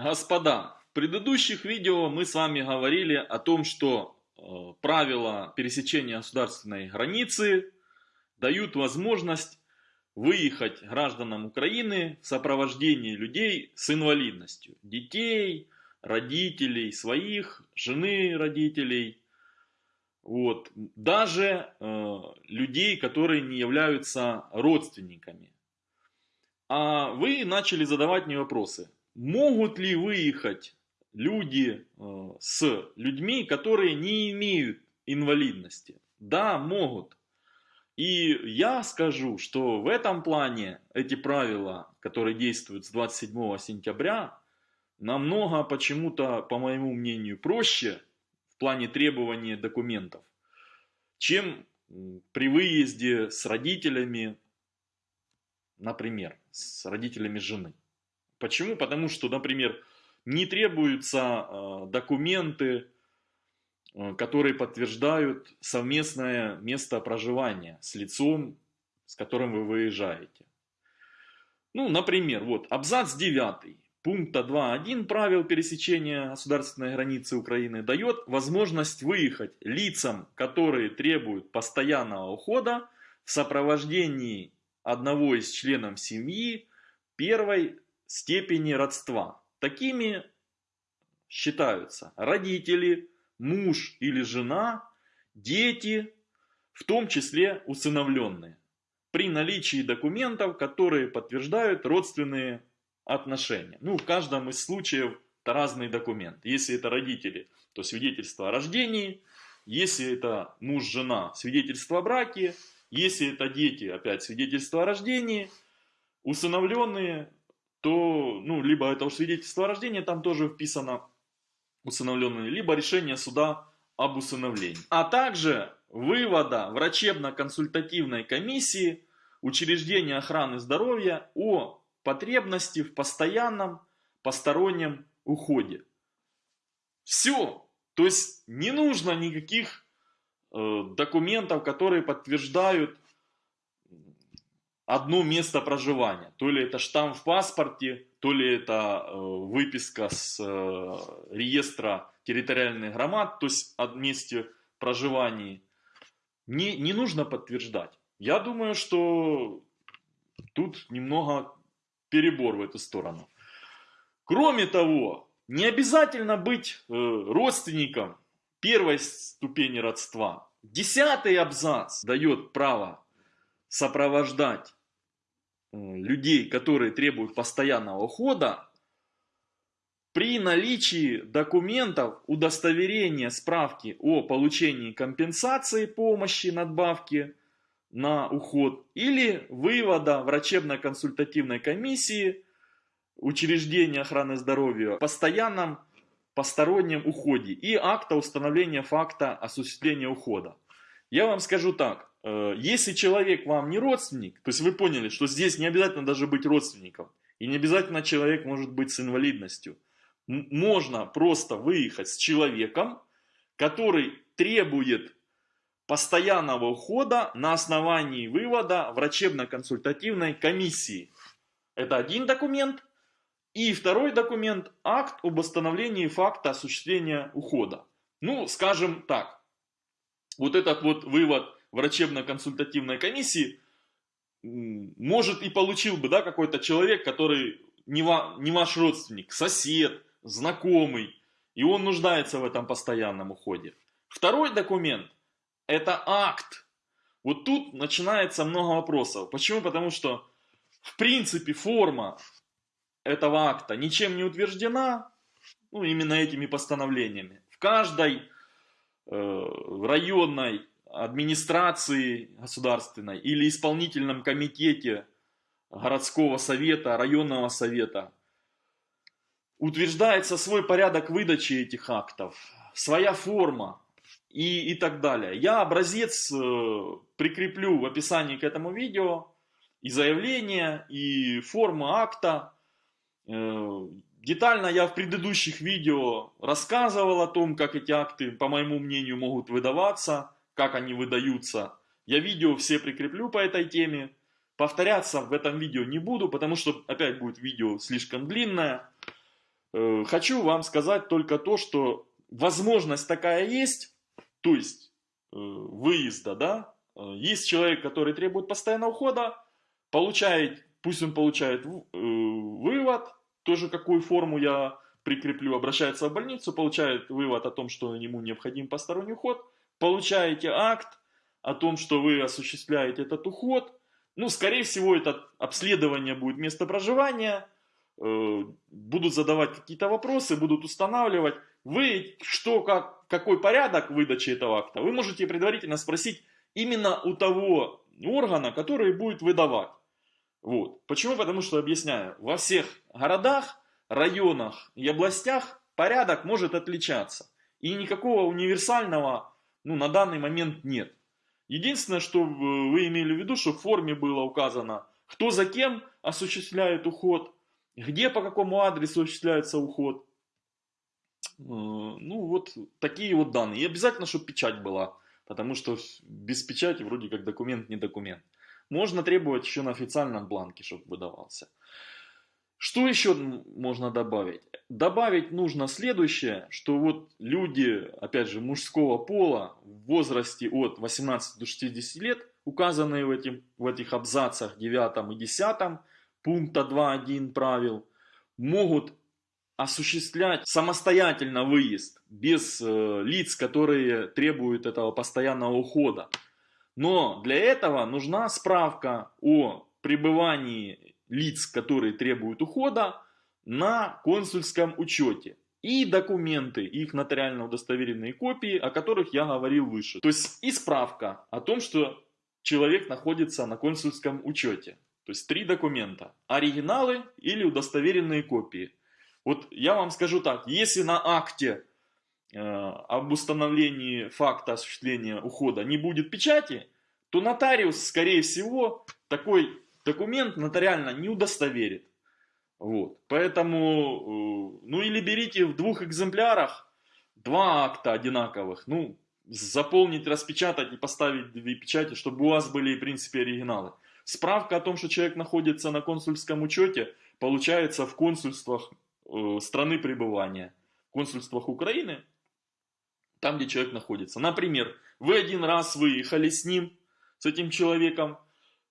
Господа, в предыдущих видео мы с вами говорили о том, что э, правила пересечения государственной границы дают возможность выехать гражданам Украины в сопровождении людей с инвалидностью. Детей, родителей своих, жены родителей. Вот. Даже э, людей, которые не являются родственниками. А вы начали задавать мне вопросы могут ли выехать люди э, с людьми, которые не имеют инвалидности? Да, могут. И я скажу, что в этом плане эти правила, которые действуют с 27 сентября, намного почему-то, по моему мнению, проще в плане требования документов, чем при выезде с родителями, например, с родителями жены. Почему? Потому что, например, не требуются э, документы, э, которые подтверждают совместное место проживания с лицом, с которым вы выезжаете. Ну, например, вот абзац 9 пункта 2.1 правил пересечения государственной границы Украины дает возможность выехать лицам, которые требуют постоянного ухода в сопровождении одного из членов семьи первой степени родства. Такими считаются родители, муж или жена, дети, в том числе усыновленные, при наличии документов, которые подтверждают родственные отношения. Ну, в каждом из случаев это разный документ. Если это родители, то свидетельство о рождении, если это муж-жена, свидетельство о браке, если это дети, опять свидетельство о рождении, усыновленные, то, ну, либо это уж свидетельство о рождении, там тоже вписано усыновленные, либо решение суда об усыновлении. А также вывода врачебно-консультативной комиссии учреждения охраны здоровья о потребности в постоянном постороннем уходе. Все. То есть не нужно никаких э, документов, которые подтверждают одно место проживания. То ли это штамп в паспорте, то ли это э, выписка с э, реестра территориальных громад, то есть о месте проживания. Не, не нужно подтверждать. Я думаю, что тут немного перебор в эту сторону. Кроме того, не обязательно быть э, родственником первой ступени родства. Десятый абзац дает право сопровождать людей, которые требуют постоянного ухода, при наличии документов удостоверения справки о получении компенсации помощи надбавки на уход или вывода врачебно-консультативной комиссии учреждения охраны здоровья в постоянном постороннем уходе и акта установления факта осуществления ухода. Я вам скажу так, Э, если человек вам не родственник, то есть вы поняли, что здесь не обязательно даже быть родственником, и не обязательно человек может быть с инвалидностью. Можно просто выехать с человеком, который требует постоянного ухода на основании вывода врачебно-консультативной комиссии. Это один документ. И второй документ – акт об установлении факта осуществления ухода. Ну, скажем так, вот этот вот вывод – врачебно-консультативной комиссии, может и получил бы да, какой-то человек, который не, ва, не ваш родственник, сосед, знакомый, и он нуждается в этом постоянном уходе. Второй документ – это акт. Вот тут начинается много вопросов. Почему? Потому что, в принципе, форма этого акта ничем не утверждена, ну, именно этими постановлениями. В каждой э, районной администрации государственной или исполнительном комитете городского совета, районного совета утверждается свой порядок выдачи этих актов, своя форма и, и так далее. Я образец э, прикреплю в описании к этому видео, и заявление, и форма акта. Э, детально я в предыдущих видео рассказывал о том, как эти акты, по моему мнению, могут выдаваться как они выдаются. Я видео все прикреплю по этой теме. Повторяться в этом видео не буду, потому что опять будет видео слишком длинное. Э, хочу вам сказать только то, что возможность такая есть, то есть э, выезда, да, э, есть человек, который требует постоянного ухода, получает, пусть он получает вывод, тоже какую форму я прикреплю, обращается в больницу, получает вывод о том, что ему необходим посторонний уход, получаете акт о том, что вы осуществляете этот уход, ну, скорее всего, это обследование будет место проживания, Э, будут задавать какие-то вопросы, будут устанавливать. Вы, что, как, какой порядок выдачи этого акта, вы можете предварительно спросить именно у того органа, который будет выдавать. Вот. Почему? Потому что, объясняю, во всех городах, районах и областях порядок может отличаться. И никакого универсального ну, на данный момент нет. Единственное, что вы имели в виду, что в форме было указано, кто за кем осуществляет уход, где по какому адресу осуществляется уход. Э, ну, вот такие вот данные. И обязательно, чтобы печать была, потому что без печати вроде как документ не документ. Можно требовать еще на официальном бланке, чтобы выдавался. Что еще можно добавить? Добавить нужно следующее, что вот люди, опять же, мужского пола в возрасте от 18 до 60 лет, указанные в, этим, в этих абзацах 9 и 10, пункта 2.1 правил могут осуществлять самостоятельно выезд без э, лиц, которые требуют этого постоянного ухода. Но для этого нужна справка о пребывании лиц, которые требуют ухода на консульском учете. И документы, их нотариально удостоверенные копии, о которых я говорил выше. То есть и справка о том, что человек находится на консульском учете. То есть три документа. Оригиналы или удостоверенные копии. Вот я вам скажу так, если на акте э, об установлении факта осуществления ухода не будет печати, то нотариус, скорее всего, такой документ нотариально не удостоверит. Вот. Поэтому, э, ну или берите в двух экземплярах два акта одинаковых. Ну, заполнить, распечатать и поставить две печати, чтобы у вас были, в принципе, оригиналы. Справка о том, что человек находится на консульском учете, получается в консульствах э, страны пребывания. В консульствах Украины, там, где человек находится. Например, вы один раз выехали с ним, с этим человеком,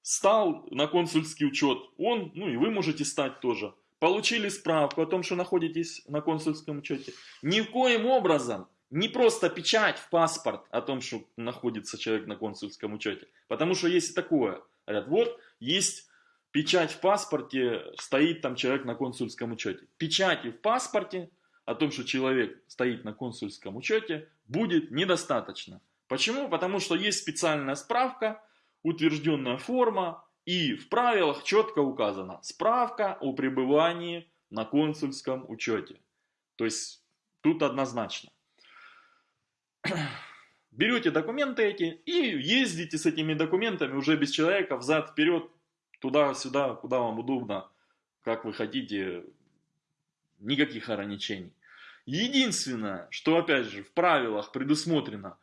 стал на консульский учет, он, ну и вы можете стать тоже. Получили справку о том, что находитесь на консульском учете. Ни в коем образом не просто печать в паспорт о том, что находится человек на консульском учете. Потому что есть такое. Говорят, вот есть печать в паспорте, стоит там человек на консульском учете. Печати в паспорте о том, что человек стоит на консульском учете, будет недостаточно. Почему? Потому что есть специальная справка, утвержденная форма, и в правилах четко указано справка о пребывании на консульском учете. То есть тут однозначно берете документы эти и ездите с этими документами уже без человека взад-вперед, туда-сюда, куда вам удобно, как вы хотите, никаких ограничений. Единственное, что опять же в правилах предусмотрено,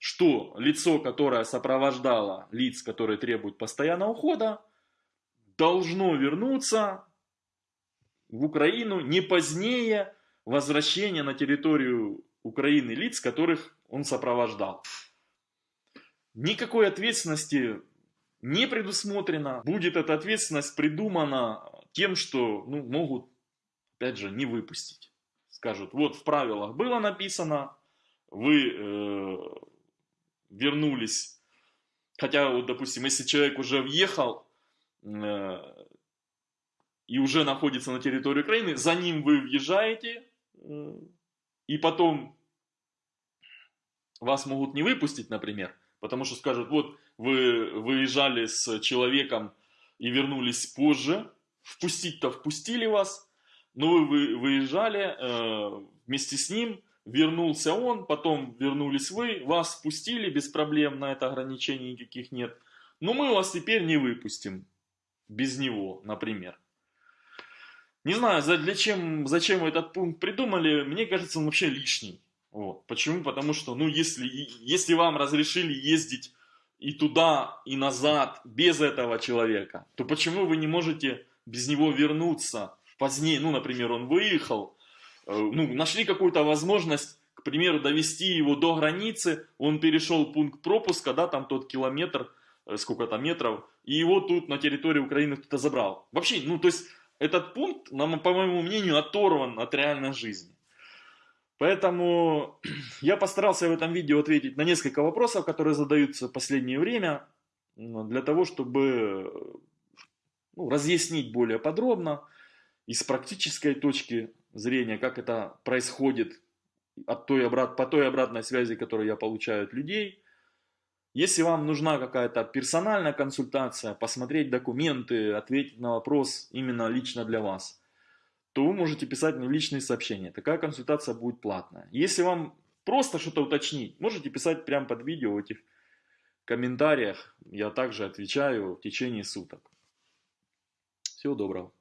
что лицо, которое сопровождало лиц, которые требуют постоянного ухода, должно вернуться в Украину не позднее возвращения на территорию Украины лиц, которых он сопровождал. Никакой ответственности не предусмотрено. Будет эта ответственность придумана тем, что ну, могут, опять же, не выпустить. Скажут, вот в правилах было написано, вы э, вернулись. Хотя, вот, допустим, если человек уже въехал э, и уже находится на территории Украины, за ним вы въезжаете, э, и потом вас могут не выпустить, например, потому что скажут, вот вы выезжали с человеком и вернулись позже, впустить-то впустили вас, но вы выезжали э, вместе с ним, вернулся он, потом вернулись вы, вас впустили без проблем, на это ограничений никаких нет, но мы вас теперь не выпустим без него, например. Не знаю, для чем, зачем этот пункт придумали, мне кажется, он вообще лишний. Вот. Почему? Потому что, ну, если, если вам разрешили ездить и туда, и назад без этого человека, то почему вы не можете без него вернуться позднее? Ну, например, он выехал, ну, нашли какую-то возможность, к примеру, довести его до границы, он перешел пункт пропуска, да, там тот километр, э, сколько там метров, и его тут на территории Украины кто-то забрал. Вообще, ну, то есть, этот пункт, по моему мнению, оторван от реальной жизни. Поэтому я постарался в этом видео ответить на несколько вопросов, которые задаются в последнее время, для того, чтобы ну, разъяснить более подробно и с практической точки зрения, как это происходит от той обрат, по той обратной связи, которую я получаю от людей. Если вам нужна какая-то персональная консультация, посмотреть документы, ответить на вопрос именно лично для вас, то вы можете писать мне личные сообщения. Такая консультация будет платная. Если вам просто что-то уточнить, можете писать прямо под видео в этих комментариях. Я также отвечаю в течение суток. Всего доброго.